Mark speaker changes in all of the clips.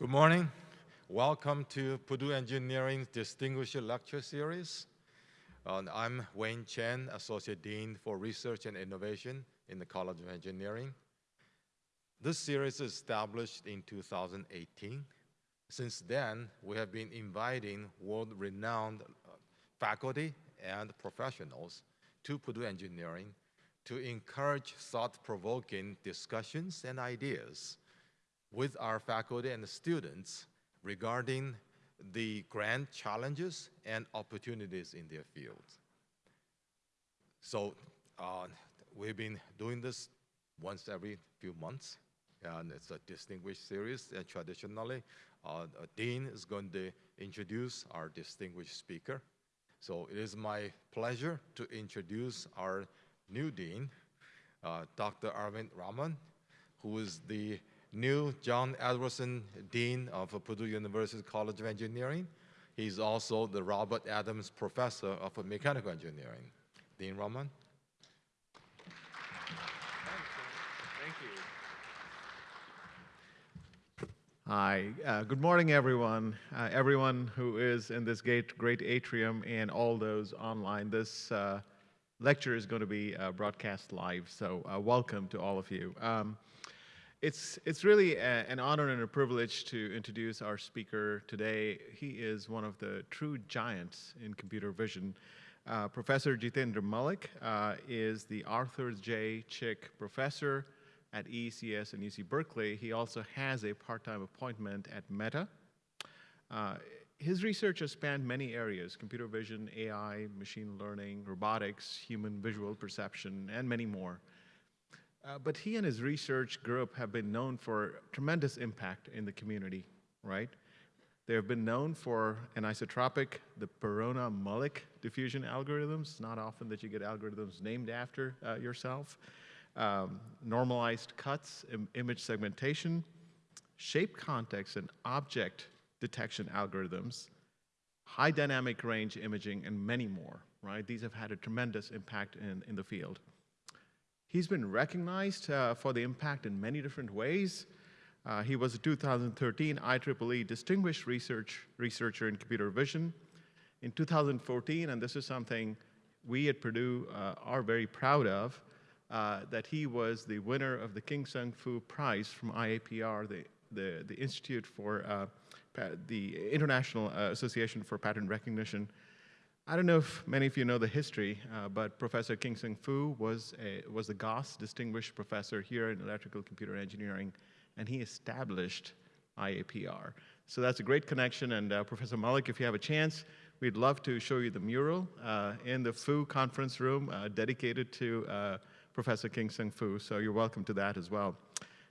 Speaker 1: Good morning. Welcome to Purdue Engineering's Distinguished Lecture Series. Uh, I'm Wayne Chen, Associate Dean for Research and Innovation in the College of Engineering. This series is established in 2018. Since then, we have been inviting world-renowned uh, faculty and professionals to Purdue Engineering to encourage thought-provoking discussions and ideas with our faculty and students regarding the grand challenges and opportunities in their fields. So uh, we've been doing this once every few months, and it's a distinguished series, and traditionally, uh, a dean is going to introduce our distinguished speaker. So it is my pleasure to introduce our new dean, uh, Dr. Arvind Raman, who is the new John Edwardson Dean of Purdue University College of Engineering. He's also the Robert Adams Professor of Mechanical Engineering. Dean Raman.
Speaker 2: Thank you. Hi, uh, good morning everyone. Uh, everyone who is in this great, great atrium and all those online. This uh, lecture is going to be uh, broadcast live, so uh, welcome to all of you. Um, it's, it's really a, an honor and a privilege to introduce our speaker today. He is one of the true giants in computer vision. Uh, Professor Jitendra Malik uh, is the Arthur J. Chick Professor at ECS and UC Berkeley. He also has a part-time appointment at Meta. Uh, his research has spanned many areas, computer vision, AI, machine learning, robotics, human visual perception, and many more. Uh, but he and his research group have been known for tremendous impact in the community, right? They have been known for anisotropic, the Perona-Malik diffusion algorithms. Not often that you get algorithms named after uh, yourself. Um, normalized cuts, Im image segmentation, shape context and object detection algorithms, high dynamic range imaging, and many more, right? These have had a tremendous impact in, in the field. He's been recognized uh, for the impact in many different ways. Uh, he was a 2013 IEEE Distinguished Research Researcher in Computer Vision. In 2014, and this is something we at Purdue uh, are very proud of, uh, that he was the winner of the King Sun Fu Prize from IAPR, the, the, the Institute for uh, the International uh, Association for Pattern Recognition, I don't know if many of you know the history, uh, but Professor King Sun Fu was, a, was the Goss Distinguished Professor here in Electrical Computer Engineering, and he established IAPR. So that's a great connection, and uh, Professor Malik, if you have a chance, we'd love to show you the mural uh, in the Fu conference room uh, dedicated to uh, Professor King Sung Fu, so you're welcome to that as well.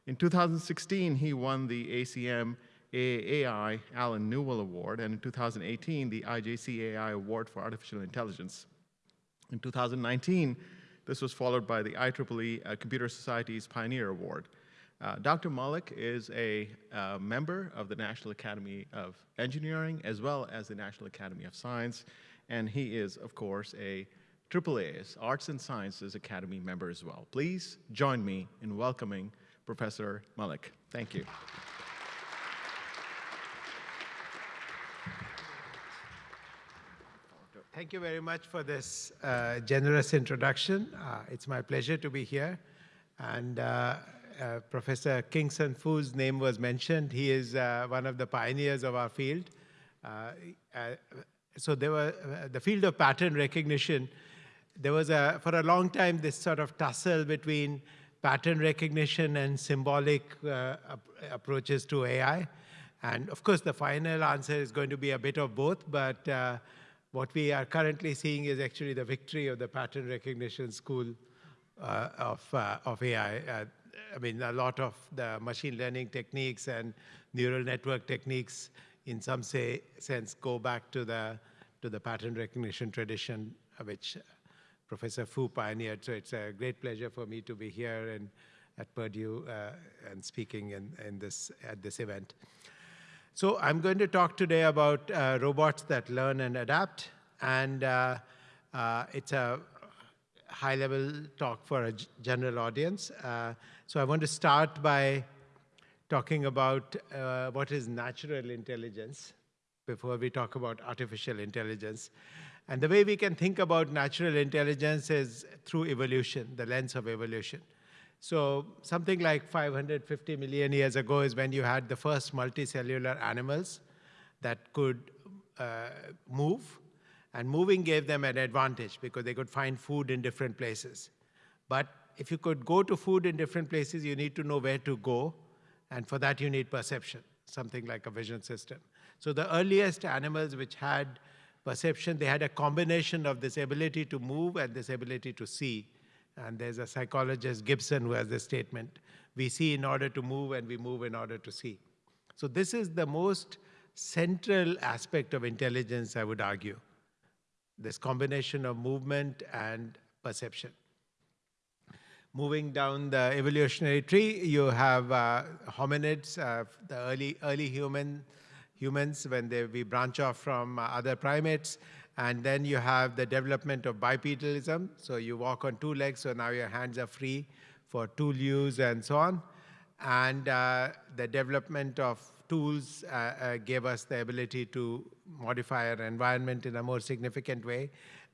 Speaker 2: In 2016, he won the ACM AI Allen Newell Award, and in 2018, the IJCAI Award for Artificial Intelligence. In 2019, this was followed by the IEEE uh, Computer Society's Pioneer Award. Uh, Dr. Malik is a uh, member of the National Academy of Engineering as well as the National Academy of Science, and he is, of course, a AAA's Arts and Sciences Academy member as well. Please join me in welcoming Professor Malik. Thank you.
Speaker 3: Thank you very much for this uh, generous introduction. Uh, it's my pleasure to be here. And uh, uh Professor King Sun Fu's name was mentioned. He is uh, one of the pioneers of our field. Uh, so there were the field of pattern recognition. There was a, for a long time, this sort of tussle between pattern recognition and symbolic approaches to AI. And of course, the final answer is going to be a bit of both, but what we are currently seeing is actually the victory of the pattern recognition school uh, of, uh, of AI. Uh, I mean, a lot of the machine learning techniques and neural network techniques in some say, sense go back to the, to the pattern recognition tradition, uh, which Professor Fu pioneered. So it's a great pleasure for me to be here and at Purdue uh, and speaking in, in this, at this event. So I'm going to talk today about uh, robots that learn and adapt. And uh, uh, it's a high-level talk for a general audience. Uh, so I want to start by talking about uh, what is natural intelligence before we talk about artificial intelligence. And the way we can think about natural intelligence is through evolution, the lens of evolution. So something like 550 million years ago is when you had the first multicellular animals that could uh, move. And moving gave them an advantage because they could find food in different places. But if you could go to food in different places, you need to know where to go. And for that, you need perception, something like a vision system. So the earliest animals which had perception, they had a combination of this ability to move and this ability to see. And there's a psychologist, Gibson, who has this statement, we see in order to move and we move in order to see. So this is the most central aspect of intelligence, I would argue. This combination of movement and perception. Moving down the evolutionary tree, you have uh, hominids, uh, the early, early human, humans when they, we branch off from uh, other primates. And then you have the development of bipedalism. So you walk on two legs, so now your hands are free for tool use and so on. And uh, the development of tools uh, uh, gave us the ability to modify our environment in a more significant way.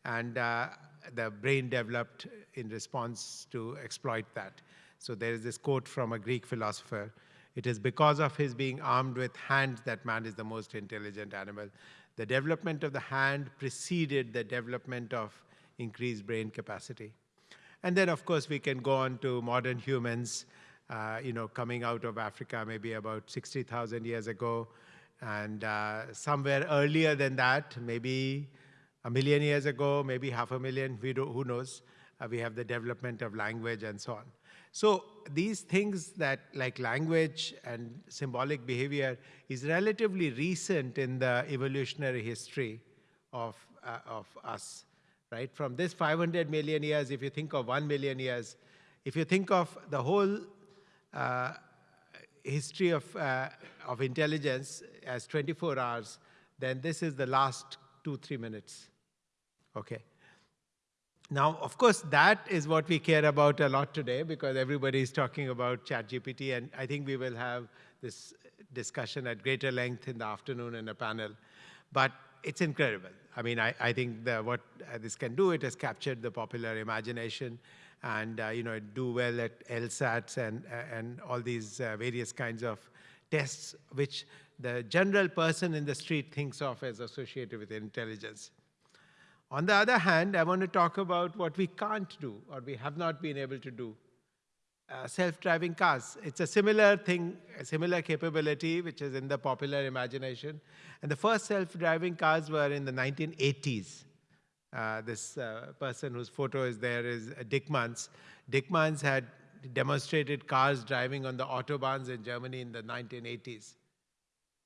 Speaker 3: And uh, the brain developed in response to exploit that. So there is this quote from a Greek philosopher. It is because of his being armed with hands that man is the most intelligent animal. The development of the hand preceded the development of increased brain capacity. And then, of course, we can go on to modern humans, uh, you know, coming out of Africa maybe about 60,000 years ago. And uh, somewhere earlier than that, maybe a million years ago, maybe half a million, we do, who knows. Uh, we have the development of language and so on. So these things that like language and symbolic behavior is relatively recent in the evolutionary history of, uh, of us, right? From this 500 million years, if you think of 1 million years, if you think of the whole uh, history of, uh, of intelligence as 24 hours, then this is the last two, three minutes, okay? Now, of course, that is what we care about a lot today because everybody is talking about ChatGPT, and I think we will have this discussion at greater length in the afternoon in a panel. But it's incredible. I mean, I, I think the, what this can do, it has captured the popular imagination and, uh, you know, do well at LSATs and, uh, and all these uh, various kinds of tests, which the general person in the street thinks of as associated with intelligence. On the other hand, I want to talk about what we can't do or we have not been able to do. Uh, self-driving cars. It's a similar thing, a similar capability, which is in the popular imagination. And the first self-driving cars were in the 1980s. Uh, this uh, person whose photo is there is uh, Dickmanns. Dickmanns had demonstrated cars driving on the autobahns in Germany in the 1980s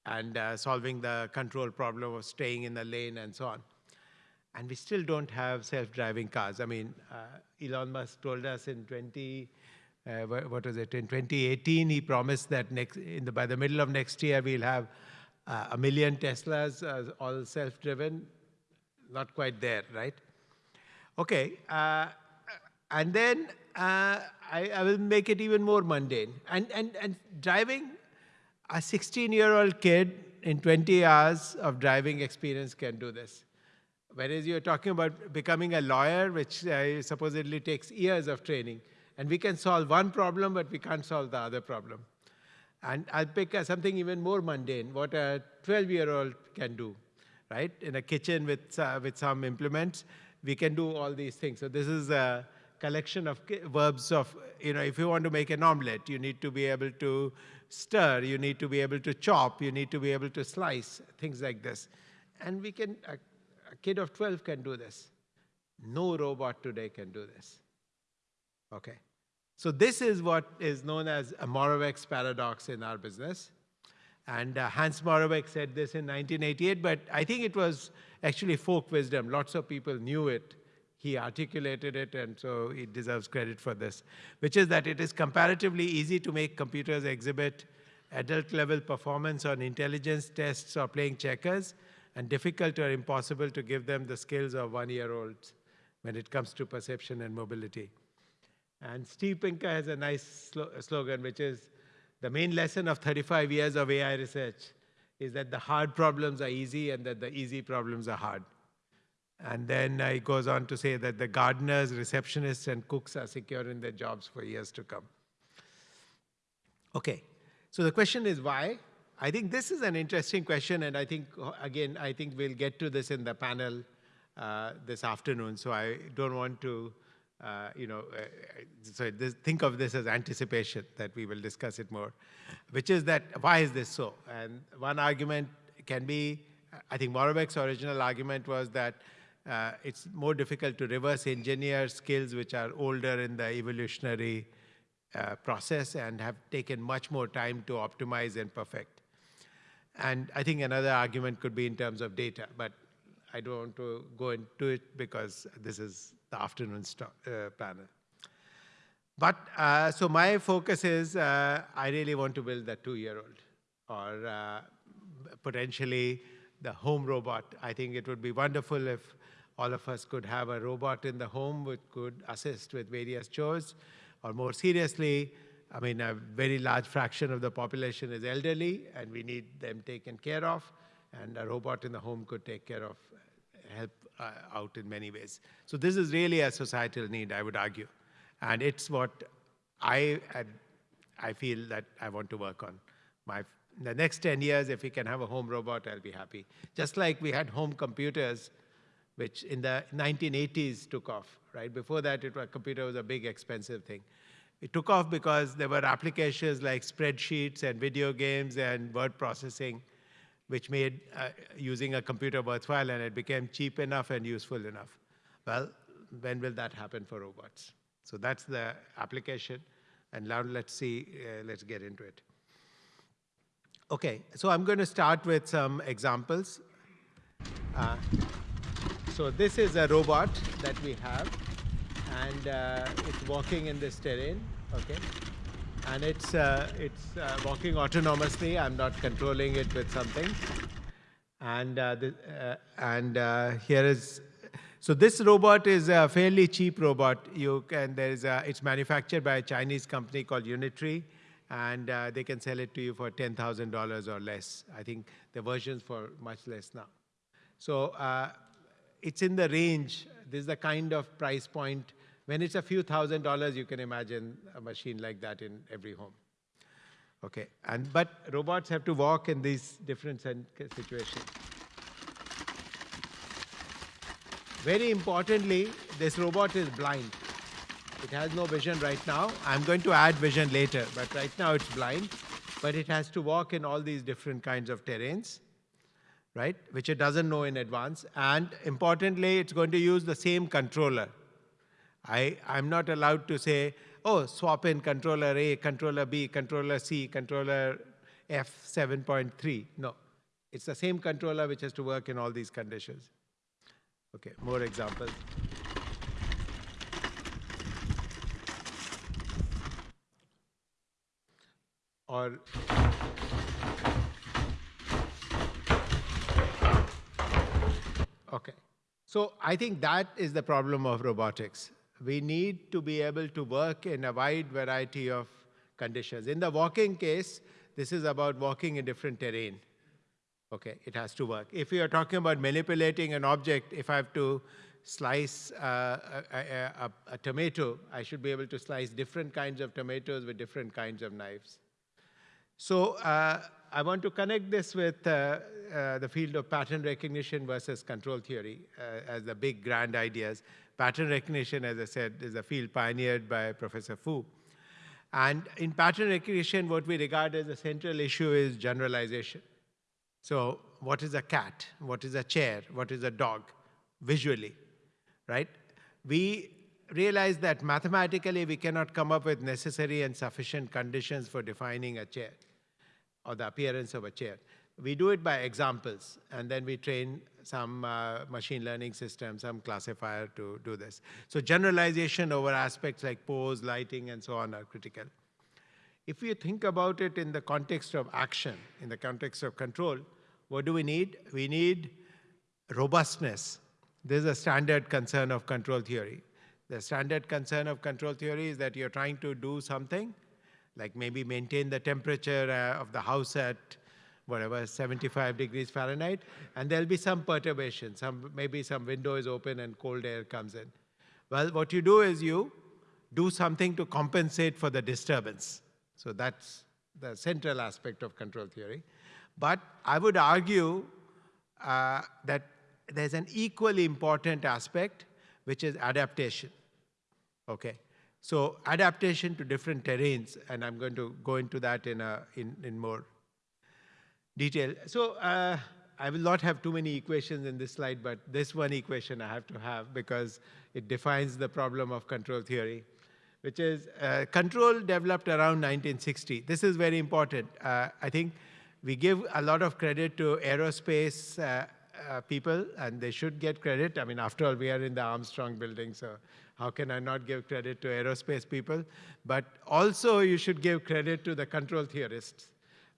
Speaker 3: and uh, solving the control problem of staying in the lane and so on and we still don't have self-driving cars. I mean, uh, Elon Musk told us in 20, uh, what was it, in 2018, he promised that next, the, by the middle of next year, we'll have uh, a million Teslas, uh, all self-driven. Not quite there, right? Okay, uh, and then uh, I, I, will make it even more mundane. And, and, and driving, a 16-year-old kid in 20 hours of driving experience can do this. Whereas you're talking about becoming a lawyer, which uh, supposedly takes years of training. And we can solve one problem, but we can't solve the other problem. And I'll pick uh, something even more mundane, what a 12-year-old can do, right? In a kitchen with, uh, with some implements, we can do all these things. So this is a collection of verbs of, you know, if you want to make an omelet, you need to be able to stir, you need to be able to chop, you need to be able to slice, things like this. And we can uh, a kid of 12 can do this. No robot today can do this. Okay. So this is what is known as a Moravec's paradox in our business. And uh, Hans Moravec said this in 1988, but I think it was actually folk wisdom. Lots of people knew it. He articulated it, and so he deserves credit for this, which is that it is comparatively easy to make computers exhibit adult-level performance on intelligence tests or playing checkers, and difficult or impossible to give them the skills of one-year-olds when it comes to perception and mobility. And Steve Pinker has a nice slogan, which is, the main lesson of 35 years of AI research is that the hard problems are easy and that the easy problems are hard. And then uh, he goes on to say that the gardeners, receptionists, and cooks are secure in their jobs for years to come. Okay, so the question is why? I think this is an interesting question, and I think, again, I think we'll get to this in the panel uh, this afternoon, so I don't want to, uh, you know, uh, so this, think of this as anticipation, that we will discuss it more, which is that, why is this so? And one argument can be, I think Moravec's original argument was that uh, it's more difficult to reverse engineer skills which are older in the evolutionary uh, process and have taken much more time to optimize and perfect. And I think another argument could be in terms of data, but I don't want to go into it because this is the afternoon uh, panel. But uh, so my focus is uh, I really want to build the two-year-old or uh, potentially the home robot. I think it would be wonderful if all of us could have a robot in the home which could assist with various chores. Or more seriously, I mean, a very large fraction of the population is elderly, and we need them taken care of. And a robot in the home could take care of, help uh, out in many ways. So this is really a societal need, I would argue. And it's what I, I feel that I want to work on. My, the next 10 years, if we can have a home robot, I'll be happy. Just like we had home computers which in the 1980s took off, right? Before that, it was, computer was a big, expensive thing. It took off because there were applications like spreadsheets and video games and word processing, which made uh, using a computer worthwhile, and it became cheap enough and useful enough. Well, when will that happen for robots? So that's the application, and now let's see, uh, let's get into it. Okay, so I'm going to start with some examples. Uh, so this is a robot that we have, and uh, it's walking in this terrain, okay? And it's, uh, it's uh, walking autonomously. I'm not controlling it with something. And, uh, the, uh, and uh, here is, so this robot is a fairly cheap robot. You can, there is a, it's manufactured by a Chinese company called Unitree and they can sell it to you for $10,000 or less. I think the versions for much less now. So it's in the range. This is the kind of price point. When it's a few thousand dollars, you can imagine a machine like that in every home. Okay, and but robots have to walk in these different situations. Very importantly, this robot is blind. It has no vision right now. I'm going to add vision later, but right now it's blind. But it has to walk in all these different kinds of terrains right, which it doesn't know in advance. And importantly, it's going to use the same controller. I, I'm not allowed to say, oh, swap in controller A, controller B, controller C, controller F 7.3. No, it's the same controller which has to work in all these conditions. Okay, more examples. Or Okay. So I think that is the problem of robotics. We need to be able to work in a wide variety of conditions. In the walking case, this is about walking in different terrain. Okay, it has to work. If you are talking about manipulating an object, if I have to slice uh, a, a, a, tomato, I should be able to slice different kinds of tomatoes with different kinds of knives. So uh, I want to connect this with uh, uh, the field of pattern recognition versus control theory uh, as the big grand ideas. Pattern recognition, as I said, is a field pioneered by Professor Fu. And in pattern recognition, what we regard as the central issue is generalization. So what is a cat? What is a chair? What is a dog? Visually, right? We realize that mathematically we cannot come up with necessary and sufficient conditions for defining a chair or the appearance of a chair. We do it by examples, and then we train some uh, machine learning system, some classifier to do this. So generalization over aspects like pose, lighting, and so on are critical. If you think about it in the context of action, in the context of control, what do we need? We need robustness. This is a standard concern of control theory. The standard concern of control theory is that you're trying to do something like maybe maintain the temperature uh, of the house at whatever, 75 degrees Fahrenheit, and there'll be some perturbation, some, maybe some window is open and cold air comes in. Well, what you do is you do something to compensate for the disturbance. So that's the central aspect of control theory. But I would argue uh, that there's an equally important aspect, which is adaptation. Okay, so adaptation to different terrains, and I'm going to go into that in, a, in, in more detail. So uh, I will not have too many equations in this slide, but this one equation I have to have because it defines the problem of control theory, which is uh, control developed around 1960. This is very important. Uh, I think we give a lot of credit to aerospace uh, uh, people, and they should get credit. I mean, after all, we are in the Armstrong building, so how can I not give credit to aerospace people? But also, you should give credit to the control theorists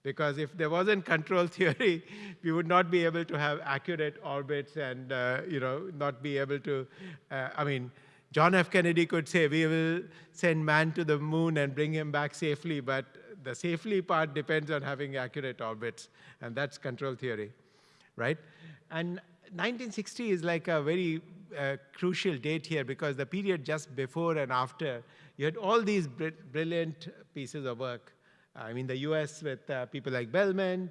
Speaker 3: because if there wasn't control theory, we would not be able to have accurate orbits and uh, you know not be able to. Uh, I mean, John F. Kennedy could say we will send man to the moon and bring him back safely, but the safely part depends on having accurate orbits, and that's control theory, right? And 1960 is like a very uh, crucial date here because the period just before and after, you had all these br brilliant pieces of work I mean, the US with uh, people like Bellman,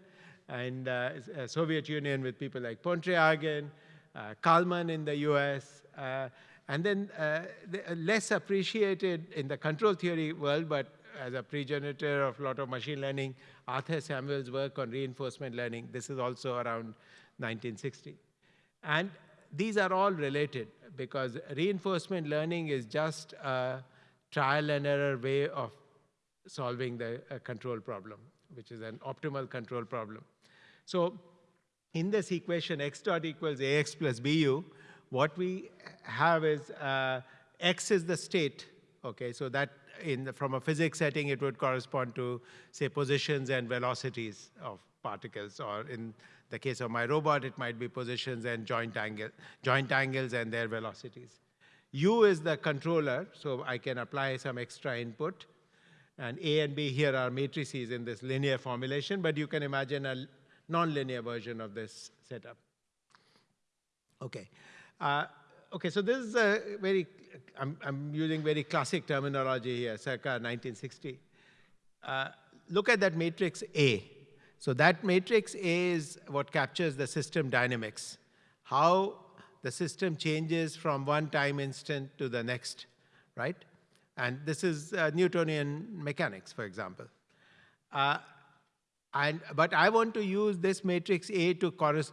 Speaker 3: and uh, uh, Soviet Union with people like Pontryagin, uh, Kalman in the US, uh, and then uh, less appreciated in the control theory world, but as a progenitor of a lot of machine learning, Arthur Samuel's work on reinforcement learning. This is also around 1960. And these are all related because reinforcement learning is just a trial and error way of solving the uh, control problem, which is an optimal control problem. So in this equation, x dot equals ax plus bu, what we have is uh, x is the state, okay? So that in the, from a physics setting, it would correspond to, say, positions and velocities of particles, or in the case of my robot, it might be positions and joint, angle, joint angles and their velocities. U is the controller, so I can apply some extra input. And A and B here are matrices in this linear formulation, but you can imagine a nonlinear version of this setup. Okay. Uh, okay, so this is a very, I'm, I'm, using very classic terminology here, circa 1960. Uh, look at that matrix A. So that matrix A is what captures the system dynamics, how the system changes from one time instant to the next, right? And this is uh, Newtonian mechanics, for example. Uh, and, but I want to use this matrix A to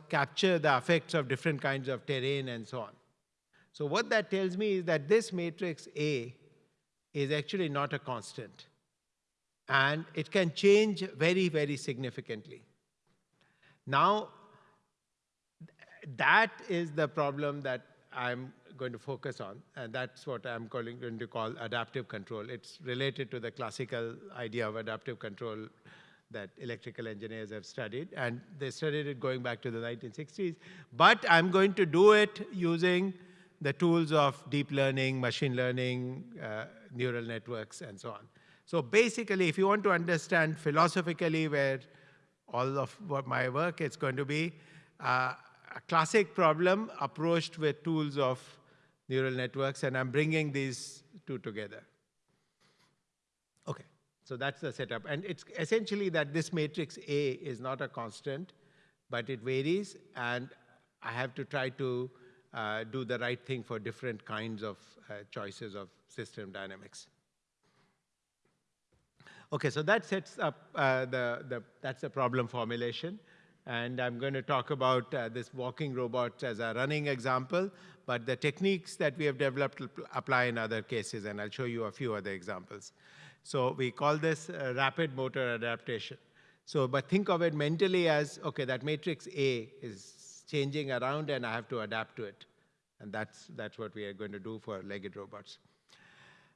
Speaker 3: capture the effects of different kinds of terrain and so on. So what that tells me is that this matrix A is actually not a constant. And it can change very, very significantly. Now, that is the problem that I'm going to focus on, and that's what I'm calling, going to call adaptive control. It's related to the classical idea of adaptive control that electrical engineers have studied, and they studied it going back to the 1960s. But I'm going to do it using the tools of deep learning, machine learning, uh, neural networks, and so on. So basically, if you want to understand philosophically where all of what my work is going to be, uh, a classic problem approached with tools of neural networks, and I'm bringing these two together. Okay, so that's the setup. And it's essentially that this matrix A is not a constant, but it varies, and I have to try to uh, do the right thing for different kinds of uh, choices of system dynamics. Okay, so that sets up uh, the, the, that's the problem formulation. And I'm going to talk about uh, this walking robot as a running example, but the techniques that we have developed apply in other cases, and I'll show you a few other examples. So we call this uh, rapid motor adaptation. So, but think of it mentally as, okay, that matrix A is changing around and I have to adapt to it. And that's, that's what we are going to do for legged robots.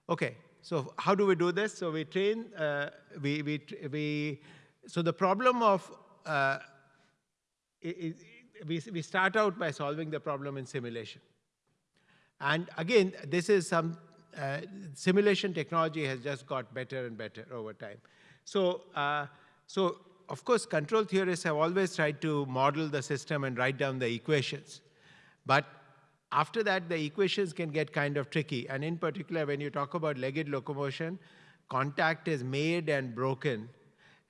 Speaker 3: Okay, so how do we do this? So we train, uh, we, we, we, so the problem of uh, we, we start out by solving the problem in simulation. And again, this is some uh, simulation technology has just got better and better over time. So, uh, so of course, control theorists have always tried to model the system and write down the equations. But after that, the equations can get kind of tricky. And in particular, when you talk about legged locomotion, contact is made and broken.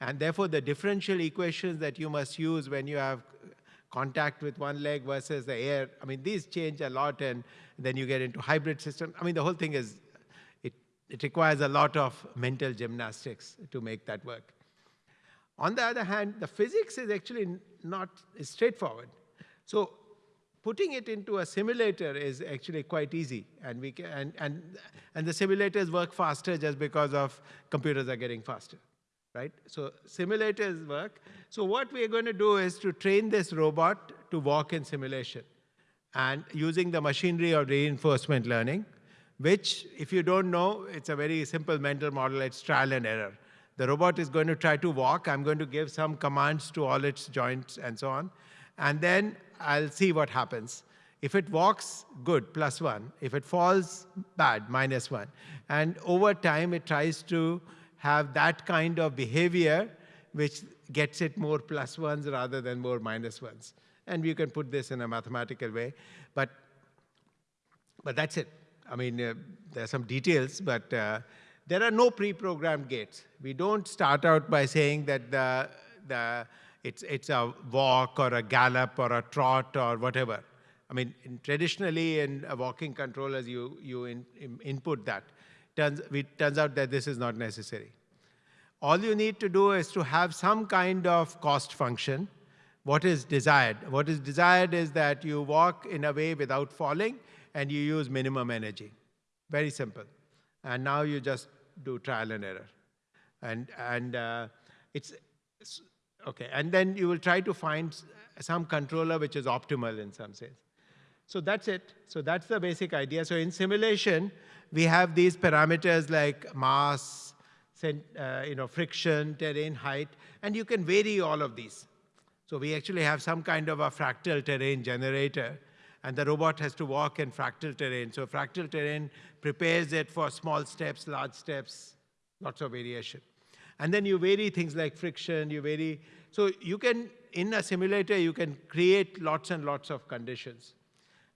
Speaker 3: And therefore, the differential equations that you must use when you have contact with one leg versus the air, I mean, these change a lot, and then you get into hybrid system. I mean, the whole thing is, it, it requires a lot of mental gymnastics to make that work. On the other hand, the physics is actually not straightforward. So putting it into a simulator is actually quite easy. And, we can, and, and, and the simulators work faster just because of computers are getting faster, right? So simulators work. So what we're going to do is to train this robot to walk in simulation and using the machinery of reinforcement learning, which if you don't know, it's a very simple mental model, it's trial and error. The robot is going to try to walk. I'm going to give some commands to all its joints and so on. And then I'll see what happens. If it walks, good, plus one. If it falls, bad, minus one. And over time, it tries to have that kind of behavior which gets it more plus ones rather than more minus ones. And you can put this in a mathematical way. But, but that's it. I mean, uh, there are some details, but uh, there are no pre-programmed gaits. We don't start out by saying that the, the it's, it's a walk or a gallop or a trot or whatever. I mean, in, traditionally in a walking controllers, you, you in, in input that. Turns, it turns out that this is not necessary. All you need to do is to have some kind of cost function. What is desired? What is desired is that you walk in a way without falling and you use minimum energy. Very simple. And now you just do trial and error. And, and uh, it's, Okay, and then you will try to find some controller which is optimal in some sense. So that's it. So that's the basic idea. So in simulation, we have these parameters like mass, uh, you know, friction, terrain height, and you can vary all of these. So we actually have some kind of a fractal terrain generator, and the robot has to walk in fractal terrain. So fractal terrain prepares it for small steps, large steps, lots of variation. And then you vary things like friction, you vary. So you can, in a simulator, you can create lots and lots of conditions.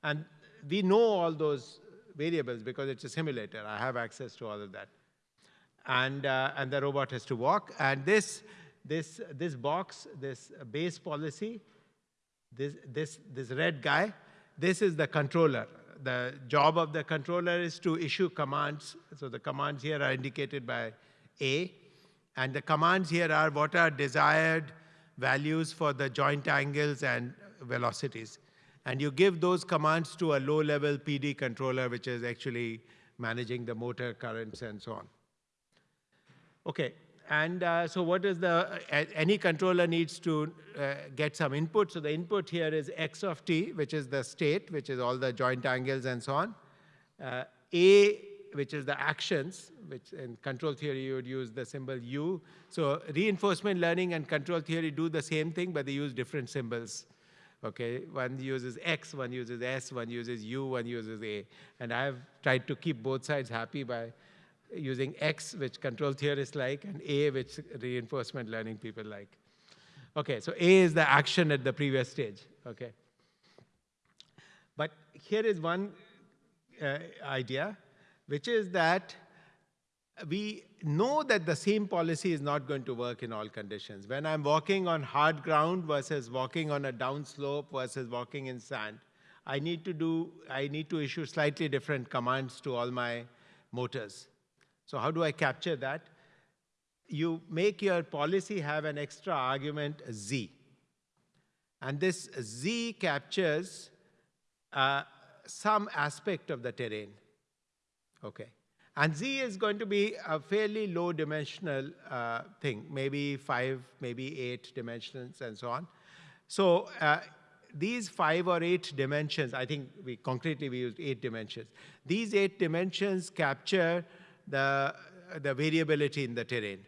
Speaker 3: And we know all those variables because it's a simulator. I have access to all of that. And, uh, and the robot has to walk. And this, this, this box, this base policy, this, this, this red guy, this is the controller. The job of the controller is to issue commands. So the commands here are indicated by A. And the commands here are what are desired values for the joint angles and velocities. And you give those commands to a low-level PD controller, which is actually managing the motor currents and so on. Okay, and uh, so what is the, uh, any controller needs to uh, get some input. So the input here is x of t, which is the state, which is all the joint angles and so on. Uh, A which is the actions, which in control theory you would use the symbol U. So reinforcement learning and control theory do the same thing, but they use different symbols. Okay, one uses X, one uses S, one uses U, one uses A. And I have tried to keep both sides happy by using X, which control theorists like, and A, which reinforcement learning people like. Okay, so A is the action at the previous stage, okay? But here is one uh, idea which is that we know that the same policy is not going to work in all conditions. When I'm walking on hard ground versus walking on a downslope versus walking in sand, I need to do, I need to issue slightly different commands to all my motors. So how do I capture that? You make your policy have an extra argument z. And this z captures uh, some aspect of the terrain. Okay. And Z is going to be a fairly low dimensional uh, thing, maybe five, maybe eight dimensions and so on. So uh, these five or eight dimensions, I think we concretely we used eight dimensions. These eight dimensions capture the, the variability in the terrain.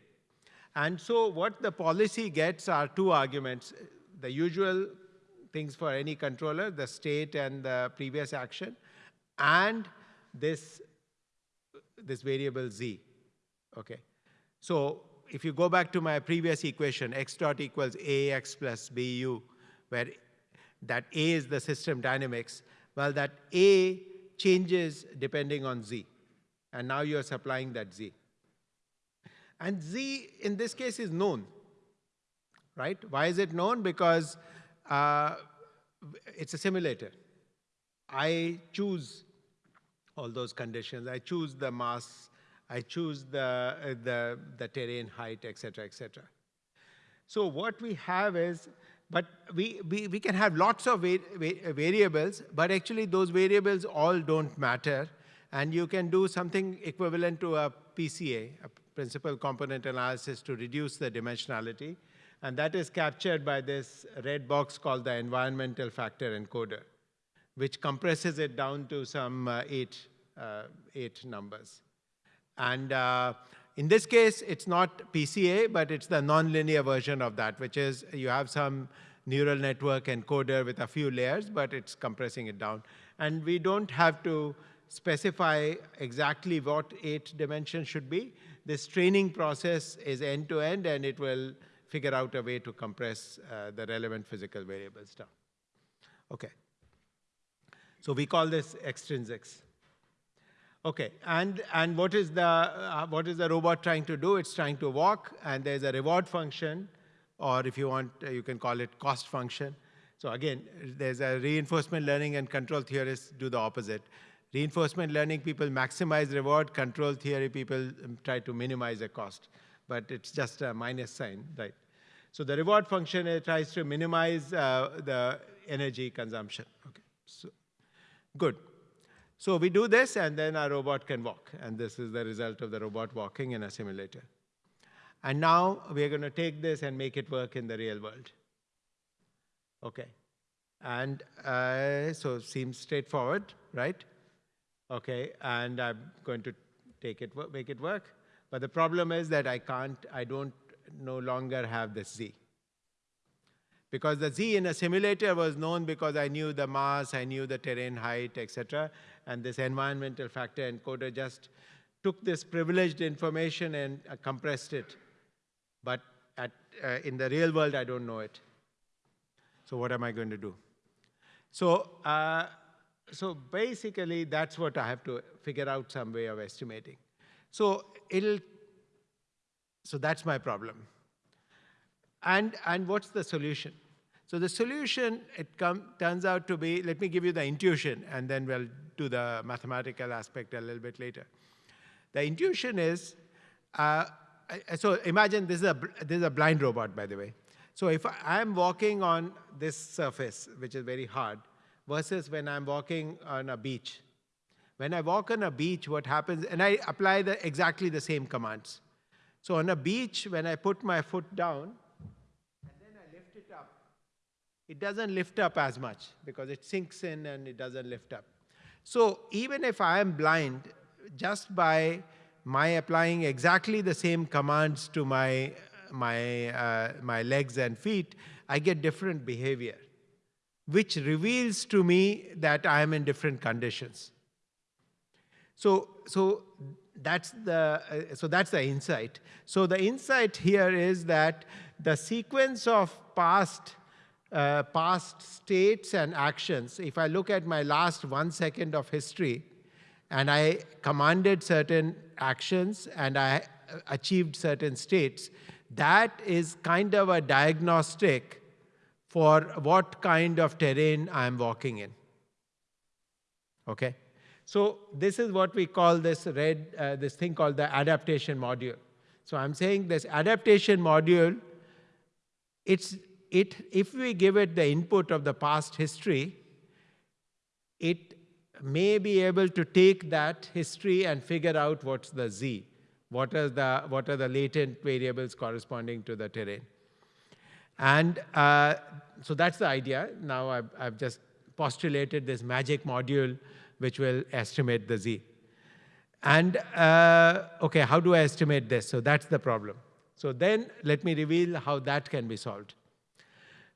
Speaker 3: And so what the policy gets are two arguments. The usual things for any controller, the state and the previous action, and this this variable z, okay? So if you go back to my previous equation, x dot equals ax plus bu, where that a is the system dynamics, well, that a changes depending on z. And now you're supplying that z. And z, in this case, is known, right? Why is it known? Because uh, it's a simulator. I choose all those conditions. I choose the mass, I choose the, uh, the, the terrain height, et cetera, et cetera. So what we have is, but we, we, we can have lots of va va variables, but actually those variables all don't matter. And you can do something equivalent to a PCA, a principal component analysis to reduce the dimensionality. And that is captured by this red box called the environmental factor encoder, which compresses it down to some uh, eight, uh, eight numbers. And uh, in this case, it's not PCA, but it's the nonlinear version of that, which is you have some neural network encoder with a few layers, but it's compressing it down. And we don't have to specify exactly what eight dimensions should be. This training process is end-to-end, -end, and it will figure out a way to compress uh, the relevant physical variables down. Okay. So we call this extrinsics. Okay, and, and what, is the, uh, what is the robot trying to do? It's trying to walk, and there's a reward function, or if you want, uh, you can call it cost function. So again, there's a reinforcement learning and control theorists do the opposite. Reinforcement learning people maximize reward, control theory people um, try to minimize the cost. But it's just a minus sign, right? So the reward function tries to minimize uh, the energy consumption. Okay, so good. So we do this, and then our robot can walk. And this is the result of the robot walking in a simulator. And now we're going to take this and make it work in the real world. Okay. And uh, so seems straightforward, right? Okay, and I'm going to take it, make it work. But the problem is that I can't, I don't no longer have this z. Because the z in a simulator was known because I knew the mass, I knew the terrain height, etc and this environmental factor encoder just took this privileged information and uh, compressed it. But at, uh, in the real world, I don't know it. So what am I going to do? So, uh, so basically, that's what I have to figure out some way of estimating. So it'll, so that's my problem. And, and what's the solution? So the solution, it come, turns out to be, let me give you the intuition, and then we'll do the mathematical aspect a little bit later. The intuition is, uh, so imagine this is, a, this is a blind robot, by the way. So if I'm walking on this surface, which is very hard, versus when I'm walking on a beach. When I walk on a beach, what happens, and I apply the, exactly the same commands. So on a beach, when I put my foot down, it doesn't lift up as much because it sinks in and it doesn't lift up. So even if I am blind, just by my applying exactly the same commands to my, my, uh, my legs and feet, I get different behavior, which reveals to me that I am in different conditions. So, so that's the uh, so that's the insight. So the insight here is that the sequence of past uh, past states and actions, if I look at my last one second of history, and I commanded certain actions and I achieved certain states, that is kind of a diagnostic for what kind of terrain I'm walking in. Okay? So this is what we call this red, uh, this thing called the adaptation module. So I'm saying this adaptation module, it's it, if we give it the input of the past history, it may be able to take that history and figure out what's the z, what are the, what are the latent variables corresponding to the terrain. And uh, so that's the idea. Now I've, I've just postulated this magic module which will estimate the z. And uh, okay, how do I estimate this? So that's the problem. So then let me reveal how that can be solved.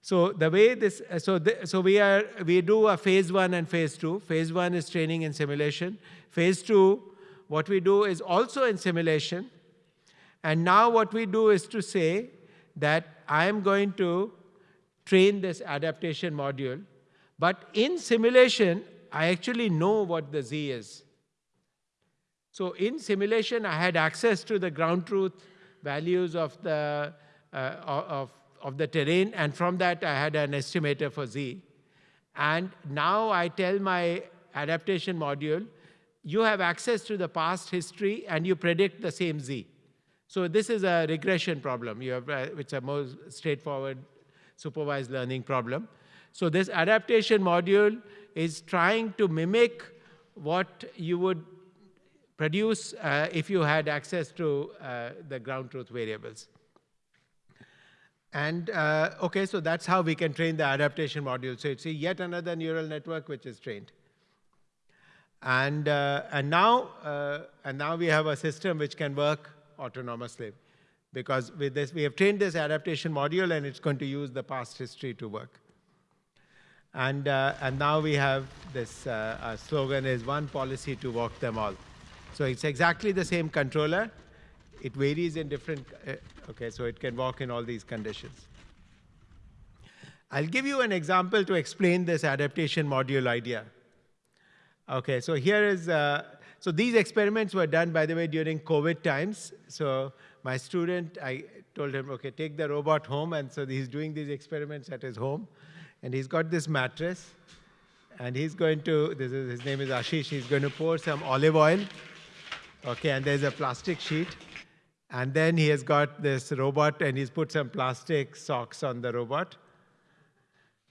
Speaker 3: So the way this, so, the, so we are, we do a phase one and phase two. Phase one is training and simulation. Phase two, what we do is also in simulation. And now what we do is to say that I am going to train this adaptation module. But in simulation, I actually know what the z is. So in simulation, I had access to the ground truth values of the, uh, of, of the terrain, and from that, I had an estimator for z. And now I tell my adaptation module, you have access to the past history, and you predict the same z. So this is a regression problem. You have, uh, it's a more straightforward supervised learning problem. So this adaptation module is trying to mimic what you would produce uh, if you had access to uh, the ground truth variables. And uh, okay, so that's how we can train the adaptation module. So it's a yet another neural network which is trained. And, uh, and, now, uh, and now we have a system which can work autonomously. Because with this, we have trained this adaptation module and it's going to use the past history to work. And, uh, and now we have this uh, slogan is one policy to walk them all. So it's exactly the same controller. It varies in different, uh, okay, so it can walk in all these conditions. I'll give you an example to explain this adaptation module idea. Okay, so here is, uh, so these experiments were done, by the way, during COVID times. So my student, I told him, okay, take the robot home. And so he's doing these experiments at his home. And he's got this mattress. And he's going to, this is, his name is Ashish, he's going to pour some olive oil. Okay, and there's a plastic sheet. And then he has got this robot, and he's put some plastic socks on the robot.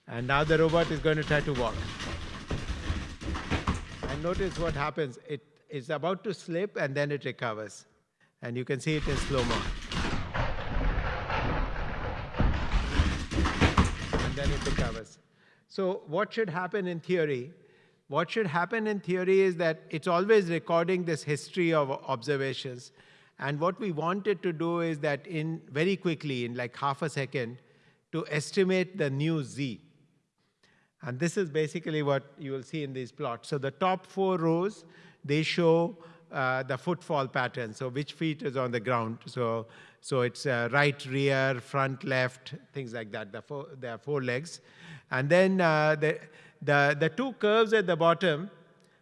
Speaker 3: And now the robot is going to try to walk. And notice what happens. It is about to slip, and then it recovers. And you can see it in slow-mo. And then it recovers. So what should happen in theory? What should happen in theory is that it's always recording this history of observations. And what we wanted to do is that in very quickly, in like half a second, to estimate the new z. And this is basically what you will see in these plots. So the top four rows, they show uh, the footfall pattern. So which feet is on the ground. So, so it's uh, right, rear, front, left, things like that. The four, there are four legs. And then uh, the, the, the two curves at the bottom,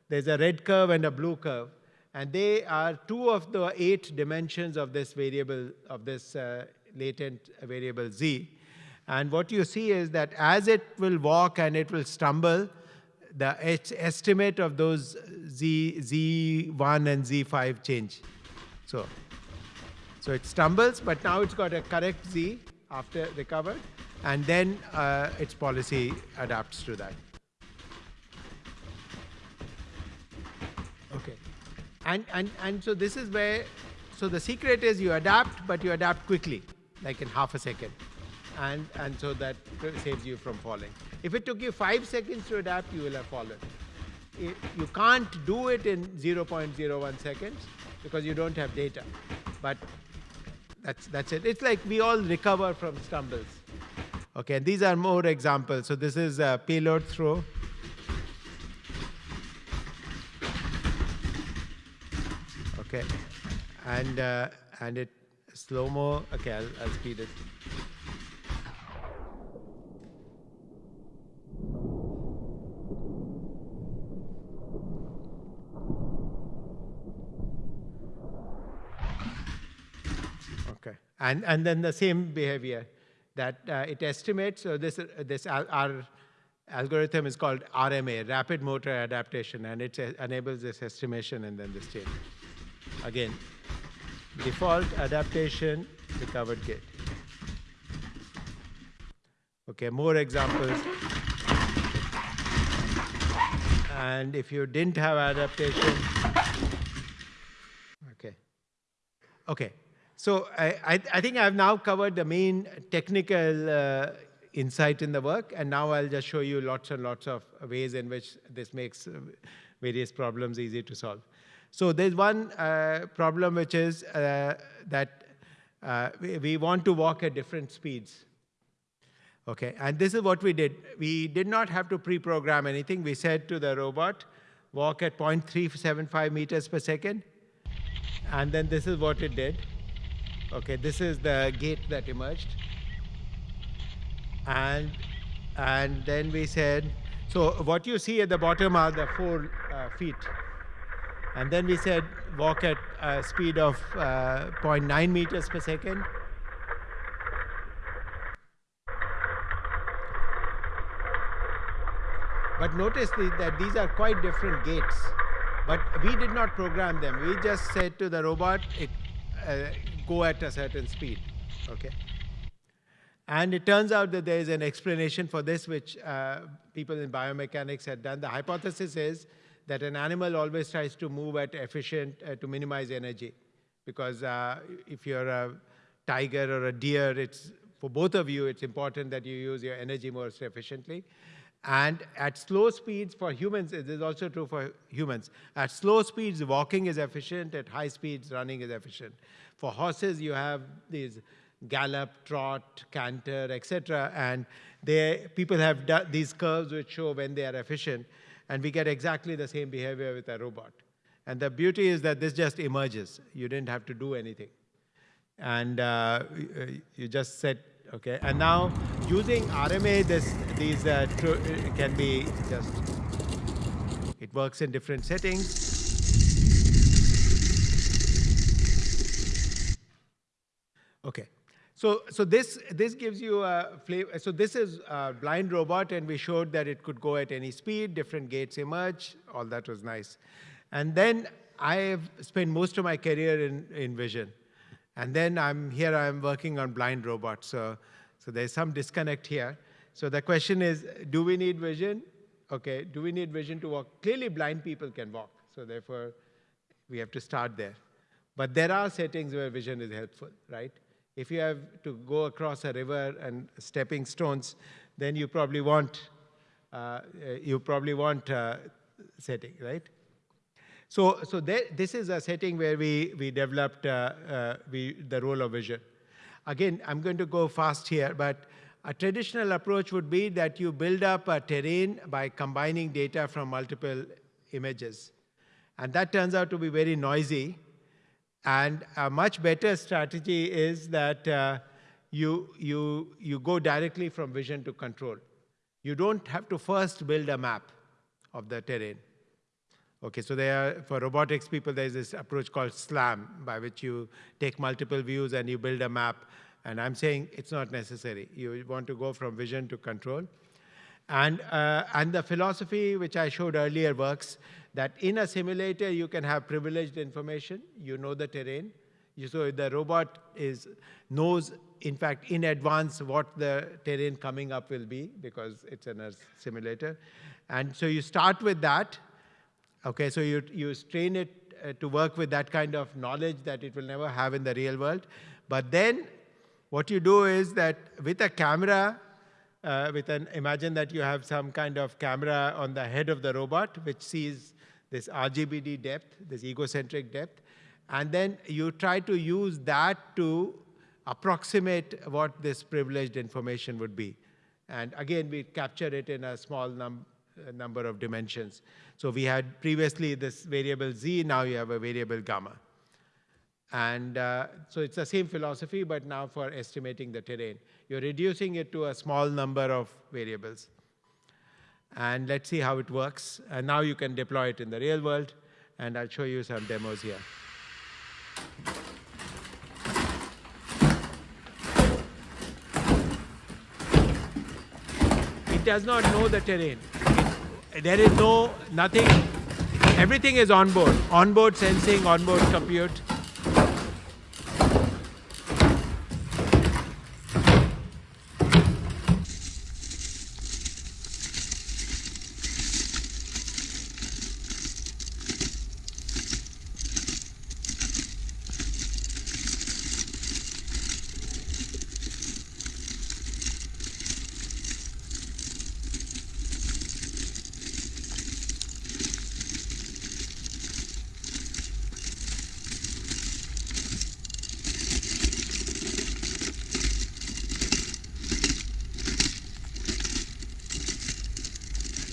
Speaker 3: there's a red curve and a blue curve. And they are two of the eight dimensions of this variable, of this uh, latent variable z. And what you see is that as it will walk and it will stumble, the estimate of those Z, Z1 and Z5 change. So, so it stumbles, but now it's got a correct Z after recovered, and then uh, its policy adapts to that. Okay. And, and, and so this is where, so the secret is you adapt, but you adapt quickly, like in half a second. And, and so that saves you from falling. If it took you five seconds to adapt, you will have fallen. You can't do it in 0.01 seconds because you don't have data. But that's, that's it. It's like we all recover from stumbles. Okay, and these are more examples. So this is a payload throw. Okay, and uh, and it slow mo. Okay, I'll, I'll speed it. Okay, and, and then the same behavior that uh, it estimates, so this, this our algorithm is called RMA, Rapid Motor Adaptation, and it enables this estimation and then this change. Again, default adaptation, recovered gait. Okay, more examples. And if you didn't have adaptation, okay. Okay, so I, I, I, think I've now covered the main technical uh, insight in the work, and now I'll just show you lots and lots of ways in which this makes uh, various problems easy to solve. So there's one uh, problem which is uh, that uh, we, we want to walk at different speeds. Okay, and this is what we did. We did not have to pre-program anything. We said to the robot, walk at 0.375 meters per second, And then this is what it did. Okay, this is the gait that emerged. And, and then we said, so what you see at the bottom are the four uh, feet. And then we said walk at a speed of uh, 0.9 meters per second. But notice the, that these are quite different gaits. But we did not program them. We just said to the robot, it, uh, go at a certain speed. Okay. And it turns out that there is an explanation for this, which uh, people in biomechanics had done. The hypothesis is that an animal always tries to move at efficient uh, to minimize energy. Because uh, if you're a tiger or a deer, it's for both of you, it's important that you use your energy more efficiently. And at slow speeds for humans, it is also true for humans. At slow speeds, walking is efficient. At high speeds, running is efficient. For horses, you have these gallop, trot, canter, etc. And they, people have these curves which show when they are efficient. And we get exactly the same behavior with a robot. And the beauty is that this just emerges. You didn't have to do anything. And uh, you just set okay? And now using RMA, this, these uh, can be just, it works in different settings. Okay, so, so this, this gives you a flavor. So this is a blind robot, and we showed that it could go at any speed, different gaits emerge, all that was nice. And then I have spent most of my career in, in vision. And then I'm here, I'm working on blind robots. So, so there's some disconnect here. So the question is, do we need vision? Okay, do we need vision to walk? Clearly blind people can walk. So therefore, we have to start there. But there are settings where vision is helpful, right? If you have to go across a river and stepping stones, then you probably want, uh, you probably want setting, right? So, so there, this is a setting where we, we developed uh, uh, we, the role of vision. Again, I'm going to go fast here, but a traditional approach would be that you build up a terrain by combining data from multiple images. And that turns out to be very noisy. And a much better strategy is that uh, you, you, you go directly from vision to control. You don't have to first build a map of the terrain. Okay, so there, for robotics people, there's this approach called SLAM, by which you take multiple views and you build a map. And I'm saying it's not necessary. You want to go from vision to control. And, uh, and the philosophy which I showed earlier works, that in a simulator you can have privileged information, you know the terrain. You, so the robot is, knows, in fact, in advance what the terrain coming up will be, because it's in a simulator. And so you start with that, Okay, so you, you train it uh, to work with that kind of knowledge that it will never have in the real world. But then what you do is that with a camera, uh, with an, imagine that you have some kind of camera on the head of the robot, which sees this RGBD depth, this egocentric depth, and then you try to use that to approximate what this privileged information would be. And again, we capture it in a small num number of dimensions. So we had previously this variable z, now you have a variable gamma. And uh, so it's the same philosophy, but now for estimating the terrain. You're reducing it to a small number of variables. And let's see how it works. And now you can deploy it in the real world, and I'll show you some demos here. It does not know the terrain there is no, nothing, everything is on board. Onboard sensing, onboard compute.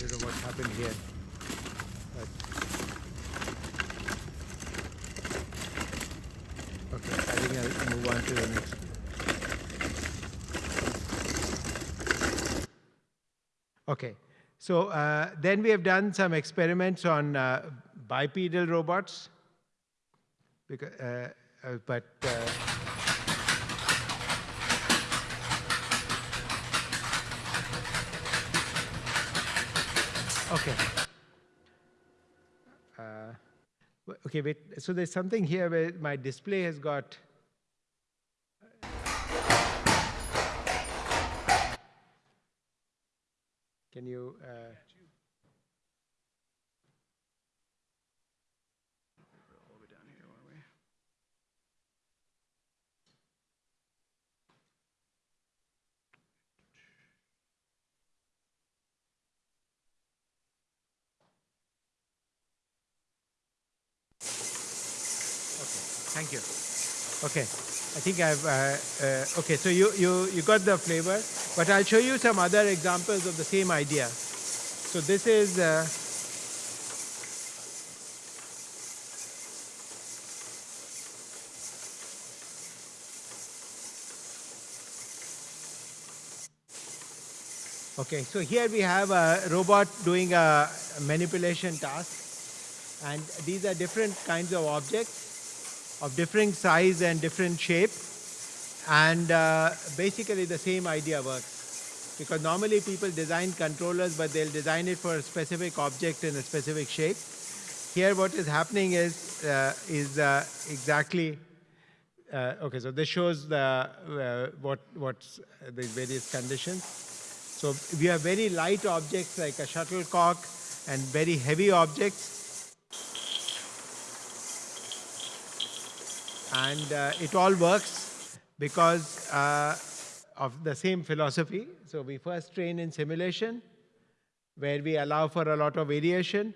Speaker 3: don't know what happened here. But okay, I think I'll move on to the next. Okay, so uh, then we have done some experiments on uh, bipedal robots, because, uh, uh but uh, okay. Uh, okay, wait. So there's something here where my display has got. Can you? Uh, Thank you. Okay, I think I've, uh, uh, okay, so you, you, you got the flavor, but I'll show you some other examples of the same idea. So this is, uh, okay, so here we have a robot doing a manipulation task. And these are different kinds of objects of different size and different shape. And uh, basically the same idea works. Because normally people design controllers, but they'll design it for a specific object in a specific shape. Here what is happening is, uh, is uh, exactly, uh, okay, so this shows the, uh, what, what's the various conditions. So we have very light objects like a shuttlecock and very heavy objects and uh, it all works because uh, of the same philosophy. So we first train in simulation, where we allow for a lot of variation,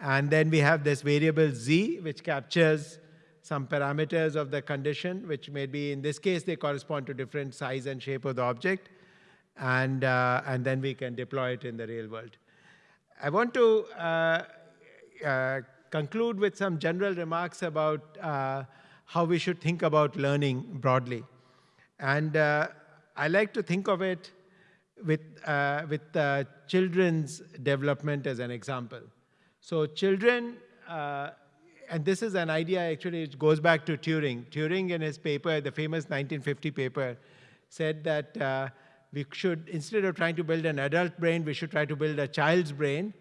Speaker 3: and then we have this variable z, which captures some parameters of the condition, which may be, in this case, they correspond to different size and shape of the object, and, uh, and then we can deploy it in the real world. I want to uh, uh, conclude with some general remarks about uh, how we should think about learning broadly. And uh, I like to think of it with, uh, with uh, children's development as an example. So children, uh, and this is an idea actually which goes back to Turing. Turing in his paper, the famous 1950 paper, said that uh, we should, instead of trying to build an adult brain, we should try to build a child's brain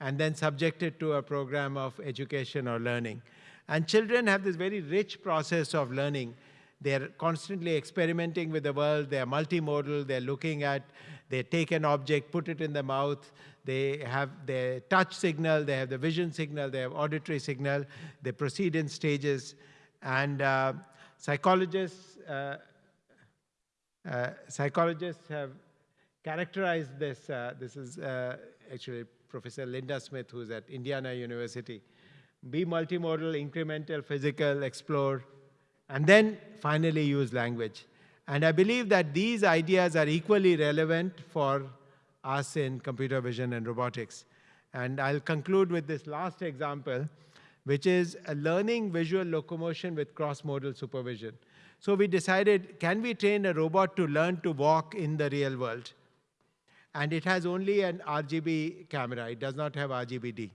Speaker 3: and then subject it to a program of education or learning. And children have this very rich process of learning. They're constantly experimenting with the world. They're multimodal. They're looking at, they take an object, put it in the mouth. They have their touch signal. They have the vision signal. They have auditory signal. They proceed in stages. And uh, psychologists, uh, uh, psychologists have characterized this. Uh, this is uh, actually Professor Linda Smith, who's at Indiana University be multimodal, incremental, physical, explore, and then finally use language. And I believe that these ideas are equally relevant for us in computer vision and robotics. And I'll conclude with this last example, which is learning visual locomotion with cross-modal supervision. So we decided, can we train a robot to learn to walk in the real world? And it has only an RGB camera. It does not have RGBD.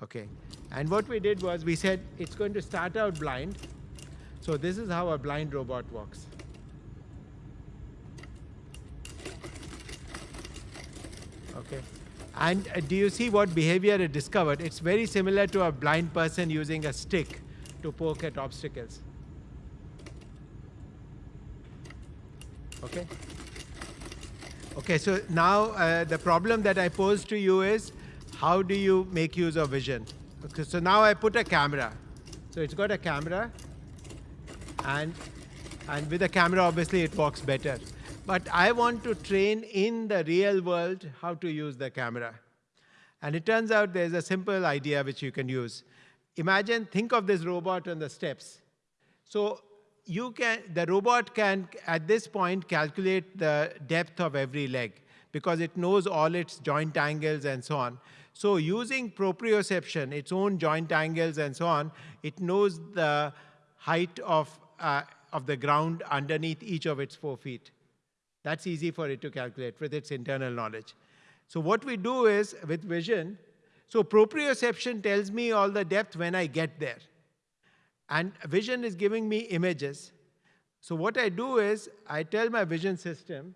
Speaker 3: Okay. And what we did was we said it's going to start out blind. So this is how a blind robot walks. Okay. And uh, do you see what behavior it discovered? It's very similar to a blind person using a stick to poke at obstacles. Okay. Okay, so now uh, the problem that I pose to you is how do you make use of vision? Okay, so now I put a camera. So it's got a camera, and, and with a camera, obviously, it works better. But I want to train in the real world how to use the camera. And it turns out there's a simple idea which you can use. Imagine, think of this robot on the steps. So you can, the robot can, at this point, calculate the depth of every leg because it knows all its joint angles and so on. So using proprioception, its own joint angles and so on, it knows the height of uh, of the ground underneath each of its four feet. That's easy for it to calculate with its internal knowledge. So what we do is, with vision, so proprioception tells me all the depth when I get there. And vision is giving me images. So what I do is, I tell my vision system,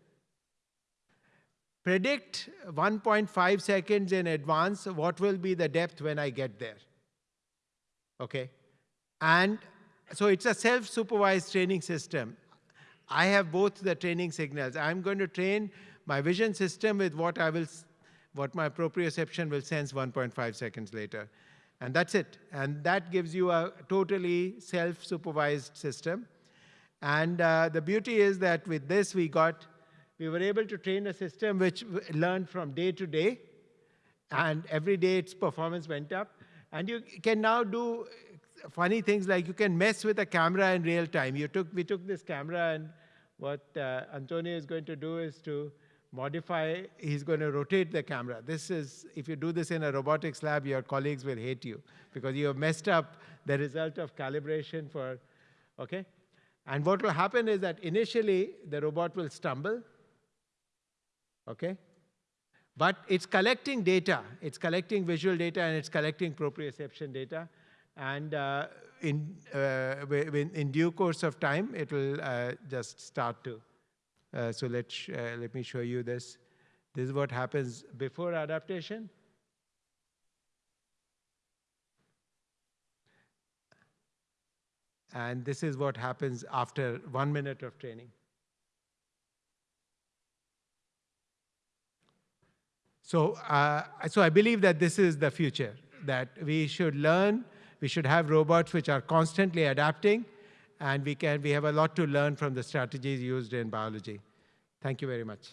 Speaker 3: predict 1.5 seconds in advance what will be the depth when I get there. Okay? And so it's a self-supervised training system. I have both the training signals. I'm going to train my vision system with what I will, what my proprioception will sense 1.5 seconds later. And that's it. And that gives you a totally self-supervised system. And uh, the beauty is that with this, we got, we were able to train a system which learned from day to day. And every day its performance went up. And you can now do funny things like you can mess with a camera in real time. You took, we took this camera and what uh, Antonio is going to do is to modify, he's going to rotate the camera. This is, if you do this in a robotics lab, your colleagues will hate you because you have messed up the result of calibration for, okay? And what will happen is that initially the robot will stumble, okay? But it's collecting data. It's collecting visual data and it's collecting proprioception data. And uh, in, uh, in due course of time, it will uh, just start to. Uh, so let uh, let me show you this. This is what happens before adaptation. And this is what happens after one minute of training. So, uh, so I believe that this is the future, that we should learn we should have robots which are constantly adapting, and we, can, we have a lot to learn from the strategies used in biology. Thank you very much.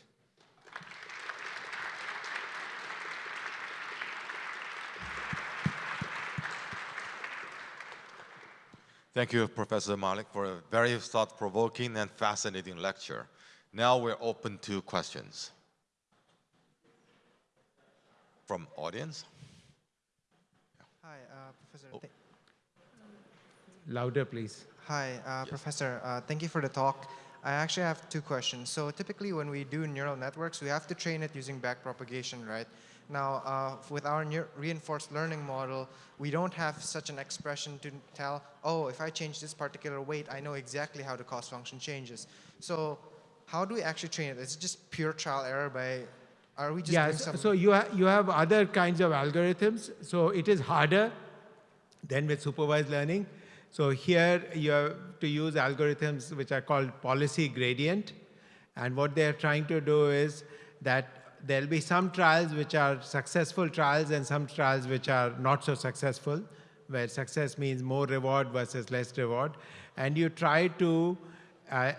Speaker 1: Thank you, Professor Malik, for a very thought-provoking and fascinating lecture. Now we're open to questions. From audience?
Speaker 4: Hi, uh, Professor.
Speaker 1: Oh.
Speaker 3: Louder, please.
Speaker 4: Hi, uh, Professor. Uh, thank you for the talk. I actually have two questions. So typically when we do neural networks, we have to train it using backpropagation, right? Now, uh, with our reinforced learning model, we don't have such an expression to tell, oh, if I change this particular weight, I know exactly how the cost function changes. So how do we actually train it? Is it just pure trial error by, are we just
Speaker 3: yeah,
Speaker 4: some...
Speaker 3: so you, ha you have other kinds of algorithms. So it is harder than with supervised learning. So here you have to use algorithms which are called policy gradient. And what they're trying to do is that there'll be some trials which are successful trials and some trials which are not so successful, where success means more reward versus less reward. And you try to uh,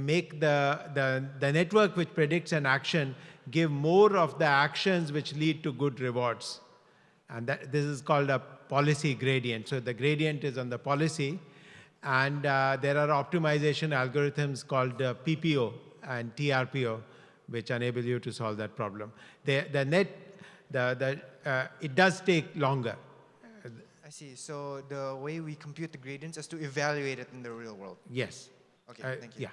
Speaker 3: make the, the, the network which predicts an action give more of the actions which lead to good rewards. And that, this is called a policy gradient. So the gradient is on the policy. And uh, there are optimization algorithms called uh, PPO and TRPO, which enable you to solve that problem. The, the net, the, the, uh, it does take longer.
Speaker 4: I see. So the way we compute the gradients is to evaluate it in the real world.
Speaker 3: Yes.
Speaker 4: Okay,
Speaker 3: uh,
Speaker 4: thank you.
Speaker 3: Yeah.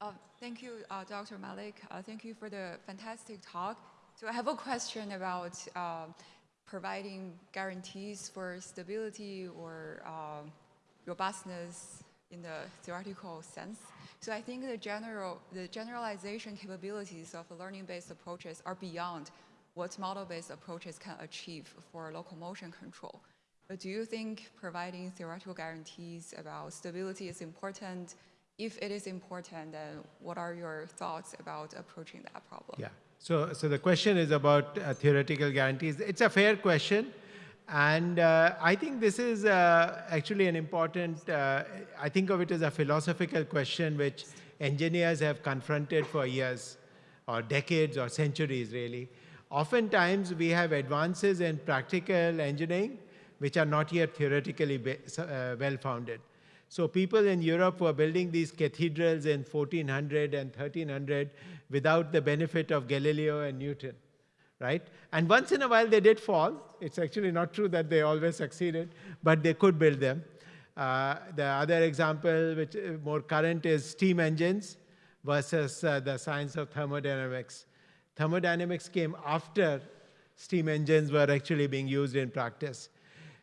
Speaker 5: Uh, thank you, uh, Dr. Malik. Uh, thank you for the fantastic talk. So I have a question about uh, providing guarantees for stability or uh, robustness in the theoretical sense. So I think the general, the generalization capabilities of learning-based approaches are beyond what model-based approaches can achieve for locomotion control. But do you think providing theoretical guarantees about stability is important if it is important, then what are your thoughts about approaching that problem?
Speaker 3: Yeah. So, so the question is about uh, theoretical guarantees. It's a fair question. And uh, I think this is uh, actually an important, uh, I think of it as a philosophical question which engineers have confronted for years or decades or centuries really. Oftentimes we have advances in practical engineering which are not yet theoretically uh, well-founded. So people in Europe were building these cathedrals in 1400 and 1300 without the benefit of Galileo and Newton, right? And once in a while they did fall. It's actually not true that they always succeeded, but they could build them. Uh, the other example, which is more current, is steam engines versus uh, the science of thermodynamics. Thermodynamics came after steam engines were actually being used in practice.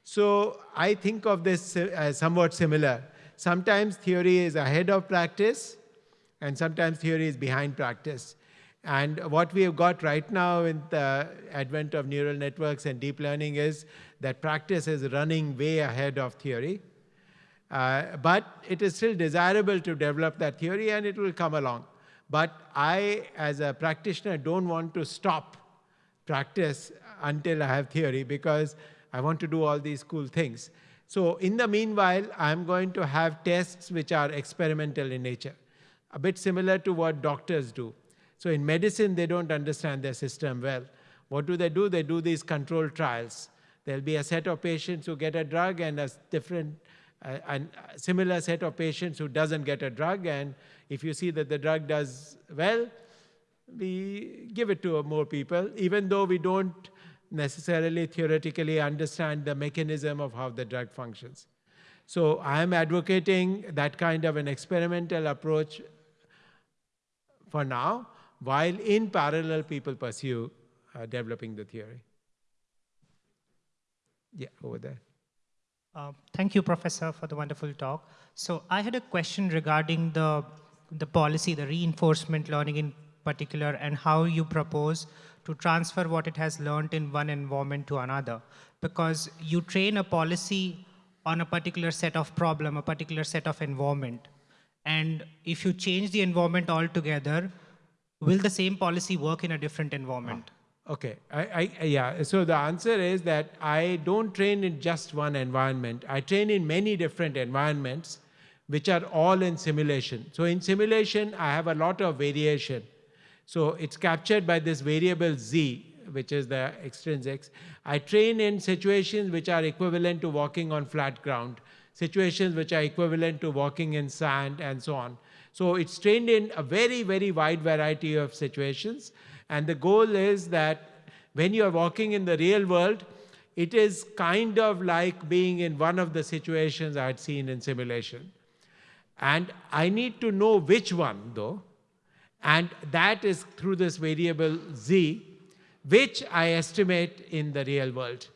Speaker 3: So I think of this as somewhat similar. Sometimes theory is ahead of practice, and sometimes theory is behind practice. And what we have got right now in the advent of neural networks and deep learning is that practice is running way ahead of theory. Uh, but it is still desirable to develop that theory and it will come along. But I, as a practitioner, don't want to stop practice until I have theory because I want to do all these cool things. So in the meanwhile, I'm going to have tests which are experimental in nature, a bit similar to what doctors do. So in medicine, they don't understand their system well. What do they do? They do these controlled trials. There'll be a set of patients who get a drug and a different, uh, a similar set of patients who doesn't get a drug. And if you see that the drug does well, we give it to more people, even though we don't necessarily theoretically understand the mechanism of how the drug functions. So I am advocating that kind of an experimental approach for now, while in parallel people pursue uh, developing the theory. Yeah, over there.
Speaker 6: Uh, thank you, Professor, for the wonderful talk. So I had a question regarding the, the policy, the reinforcement learning in particular, and how you propose to transfer what it has learned in one environment to another. Because you train a policy on a particular set of problem, a particular set of environment. And if you change the environment altogether, will the same policy work in a different environment?
Speaker 3: Ah, okay, I, I, yeah, so the answer is that I don't train in just one environment. I train in many different environments, which are all in simulation. So in simulation, I have a lot of variation. So it's captured by this variable z, which is the extrinsics. I train in situations which are equivalent to walking on flat ground, situations which are equivalent to walking in sand, and so on. So it's trained in a very, very wide variety of situations. And the goal is that when you're walking in the real world, it is kind of like being in one of the situations I had seen in simulation. And I need to know which one, though, and that is through this variable z, which I estimate in the real world.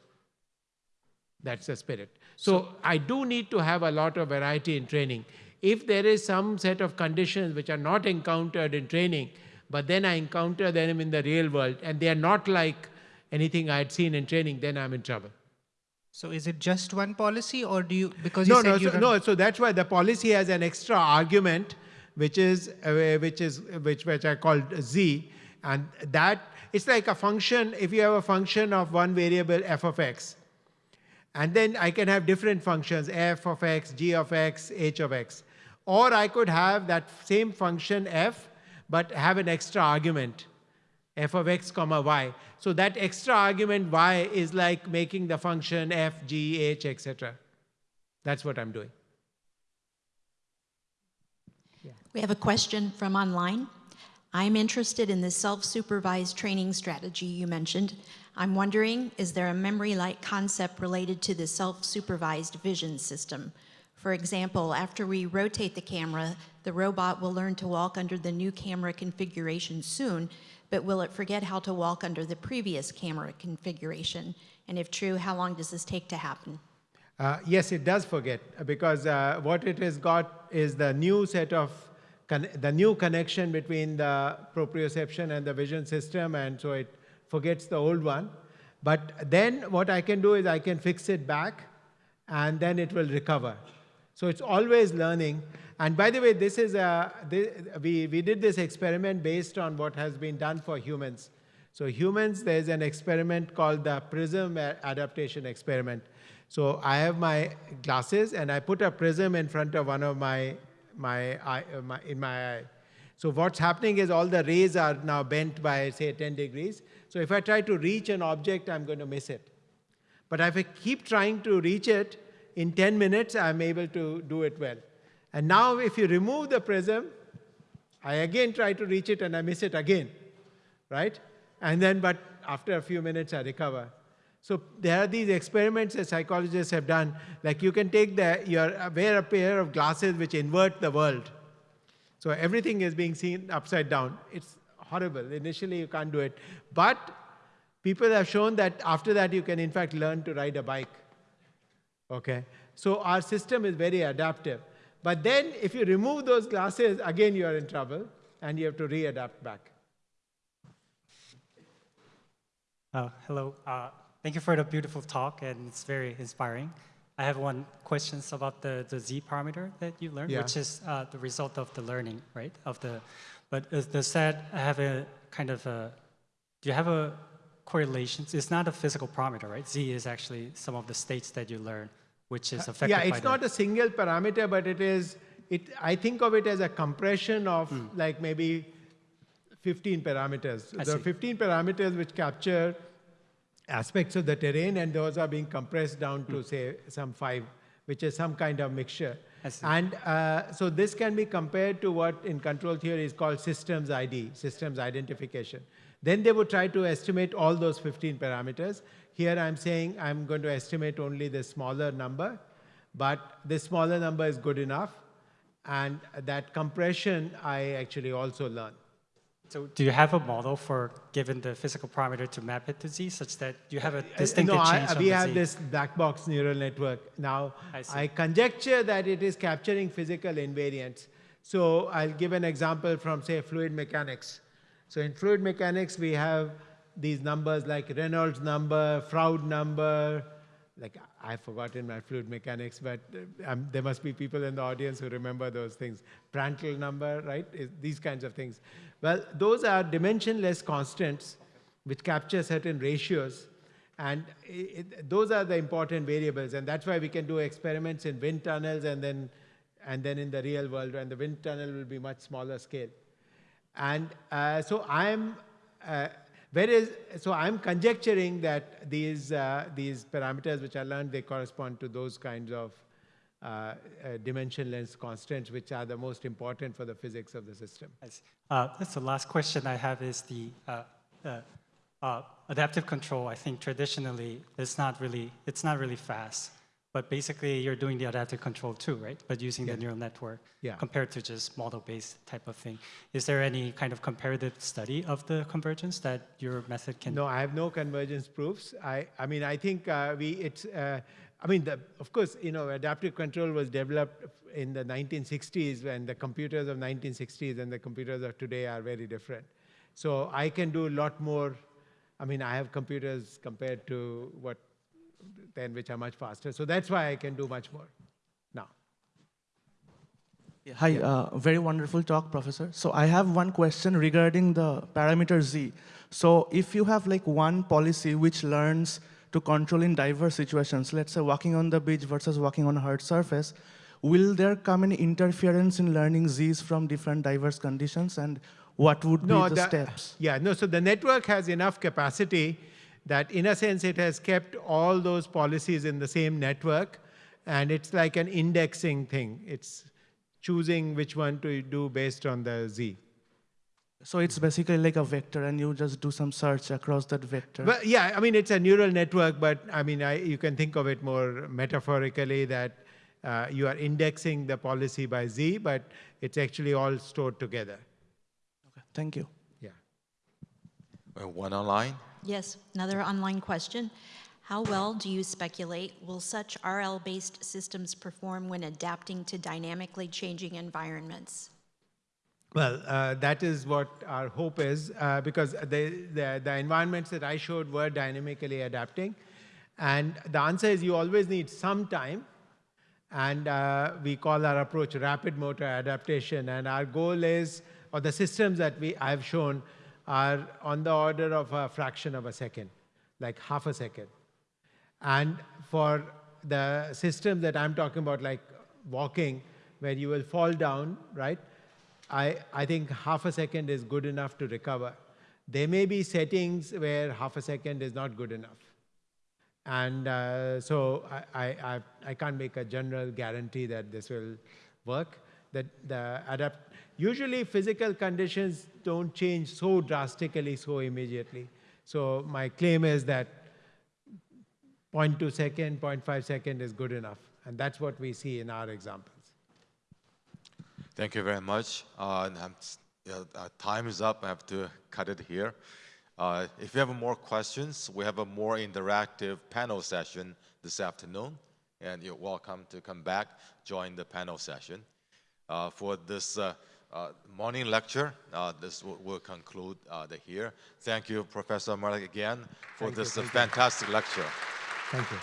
Speaker 3: That's the spirit. So, so, I do need to have a lot of variety in training. If there is some set of conditions which are not encountered in training, but then I encounter them in the real world, and they are not like anything I had seen in training, then I'm in trouble.
Speaker 6: So is it just one policy, or do you because
Speaker 3: you
Speaker 6: no,
Speaker 3: said
Speaker 6: no,
Speaker 3: so, no? So that's why the policy has an extra argument which is uh, which is which which I called z, and that it's like a function. If you have a function of one variable f of x, and then I can have different functions f of x, g of x, h of x, or I could have that same function f, but have an extra argument f of x comma y. So that extra argument y is like making the function f, g, h, etc. That's what I'm doing.
Speaker 7: We have a question from online. I'm interested in the self-supervised training strategy you mentioned. I'm wondering, is there a memory-like concept related to the self-supervised vision system? For example, after we rotate the camera, the robot will learn to walk under the new camera configuration soon, but will it forget how to walk under the previous camera configuration? And if true, how long does this take to happen?
Speaker 3: Uh, yes, it does forget because uh, what it has got is the new set of the new connection between the proprioception and the vision system, and so it forgets the old one. But then what I can do is I can fix it back, and then it will recover. So it's always learning. And by the way, this is a, this, we, we did this experiment based on what has been done for humans. So humans, there's an experiment called the prism adaptation experiment. So I have my glasses and I put a prism in front of one of my my eye, uh, my, in my eye. So what's happening is all the rays are now bent by, say, 10 degrees. So if I try to reach an object, I'm going to miss it. But if I keep trying to reach it, in 10 minutes, I'm able to do it well. And now if you remove the prism, I again try to reach it and I miss it again, right? And then, but after a few minutes, I recover. So there are these experiments that psychologists have done. Like you can take the, your, uh, wear a pair of glasses which invert the world. So everything is being seen upside down. It's horrible. Initially, you can't do it. But people have shown that after that, you can in fact learn to ride a bike. Okay? So our system is very adaptive. But then if you remove those glasses, again, you are in trouble and you have to readapt back.
Speaker 8: Uh, hello. Uh, thank you for the beautiful talk, and it's very inspiring. I have one questions about the, the z parameter that you learned,
Speaker 3: Yeah.
Speaker 8: which is uh, the result of the learning, right? Of the, but is- does that have a kind of a? Do you have a correlation? It's not a physical parameter, right? Z is actually some of the states that you learn, which is affected
Speaker 3: Uh, Yeah,
Speaker 8: by
Speaker 3: it's not a single parameter, but it is, it, I think of it as a compression of like maybe 15 parameters.
Speaker 8: Hmm. I
Speaker 3: there are 15 parameters which capture aspects of the terrain, and those are being compressed down
Speaker 8: Hmm.
Speaker 3: to, say, some five, which is some kind of mixture. And uh, so this can be compared to what in control theory is called systems ID, systems identification. Then they would try to estimate all those 15 parameters. Here I'm saying I'm going to estimate only the smaller number, but this smaller number is good enough. And that compression I actually also learn.
Speaker 8: So do you have a model for given the physical parameter to map it to Z, such that you have a
Speaker 3: Uh,
Speaker 8: distinctive
Speaker 3: no,
Speaker 8: change from
Speaker 3: we have
Speaker 8: Z?
Speaker 3: this black box neural network. Now,
Speaker 8: I.
Speaker 3: I conjecture that it is capturing physical invariants. So I'll give an example from, say, fluid mechanics. So in fluid mechanics, we have these numbers like Reynolds number, Froude number, like I've forgotten my fluid mechanics, but uh, um, there must be people in the audience who remember those things. Prandtl number, right? Is- These kinds of things. Well, those are dimensionless constants which capture certain ratios. And i it, those are the important variables. And that's why we can do experiments in wind tunnels and then, and then in the real world. And the wind tunnel will be much smaller scale. And uh, so I'm, uh, so I'm conjecturing that these, uh, these parameters which I learned, they correspond to those kinds of uh, uh, dimensionless constants, which are the most important for the physics of the system.
Speaker 8: See. Uh, That's the last question I have is the uh, uh, adaptive control. I think traditionally, it's not really, it's not really fast. But basically, you're doing the adaptive control too, right? But using
Speaker 3: Yeah.
Speaker 8: the neural network
Speaker 3: Yeah.
Speaker 8: compared to just model-based type of thing. Is there any kind of comparative study of the convergence that your method can?
Speaker 3: No, I have no convergence proofs. I, I mean, I think uh, we, it's, uh, I mean, the, of course, you know, adaptive control was developed in the 1960s when the computers of 1960s and the computers of today are very different. So I can do a lot more. I mean, I have computers compared to what, then which are much faster. So that's why I can do much more now.
Speaker 9: Yeah, Hi, uh, very wonderful talk, Professor. So I have one question regarding the parameter Z. So if you have like one policy which learns to control in diverse situations, let's say walking on the beach versus walking on a hard surface, will there come any interference in learning Zs from different diverse conditions and what would be the,
Speaker 3: the-
Speaker 9: steps?
Speaker 3: Yeah, no, so the network has enough capacity that in a sense it has kept all those policies in the same network and it's like an indexing thing. It's choosing which one to do based on the Z.
Speaker 9: So it's basically like a vector and you just do some search across that vector.
Speaker 3: But yeah, I mean, it's a neural network, but I mean, I, you can think of it more metaphorically that uh, you are indexing the policy by Z, but it's actually all stored together.
Speaker 9: Thank you.
Speaker 3: Yeah.
Speaker 1: Uh, One online.
Speaker 7: Yes, another online question. How well do you speculate will such RL-based systems perform when adapting to dynamically changing environments?
Speaker 3: Well, uh, that is what our hope is, uh, because the, the, the environments that I showed were dynamically adapting. And the answer is you always need some time. And uh, we call our approach rapid motor adaptation. And our goal is, or the systems that we, I've shown are on the order of a fraction of a second, like half a second. And for the system that I'm talking about, like walking, where you will fall down, right? I, I think half a second is good enough to recover. There may be settings where half a second is not good enough. And uh, so I, I, I, I can't make a general guarantee that this will work. That the adapt usually physical conditions don't change so drastically so immediately. So my claim is that 0.2 second, 0.5 second is good enough. And that's what we see in our examples.
Speaker 1: Thank you very much. Uh, uh, time is up. I have to cut it here. Uh, if you have more questions, we have a more interactive panel session this afternoon, and you're welcome to come back, join the panel session. Uh, for this uh, morning lecture, uh, this will, will conclude uh, the here. Thank you, Professor Malik, again for
Speaker 3: Thank
Speaker 1: this
Speaker 3: you.
Speaker 1: fantastic lecture.
Speaker 3: Thank you.